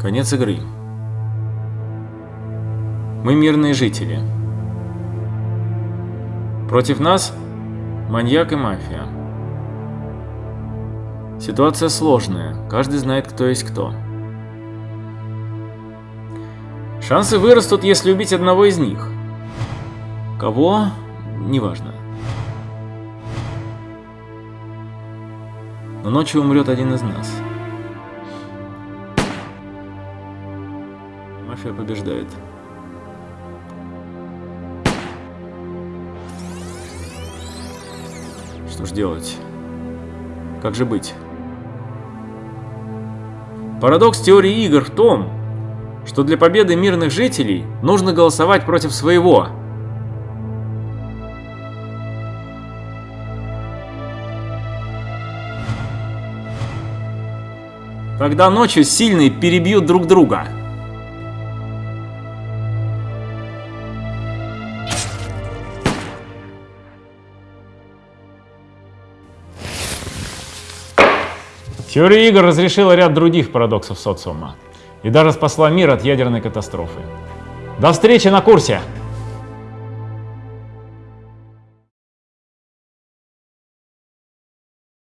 Конец игры. Мы мирные жители. Против нас маньяк и мафия. Ситуация сложная, каждый знает, кто есть кто. Шансы вырастут, если убить одного из них. Кого? Неважно. Но ночью умрет один из нас. Мафия побеждает. Что ж делать? Как же быть? Парадокс теории игр в том, что для победы мирных жителей нужно голосовать против своего. Тогда ночью сильные перебьют друг друга. Теория игр разрешила ряд других парадоксов социума и даже спасла мир от ядерной катастрофы. До встречи на курсе!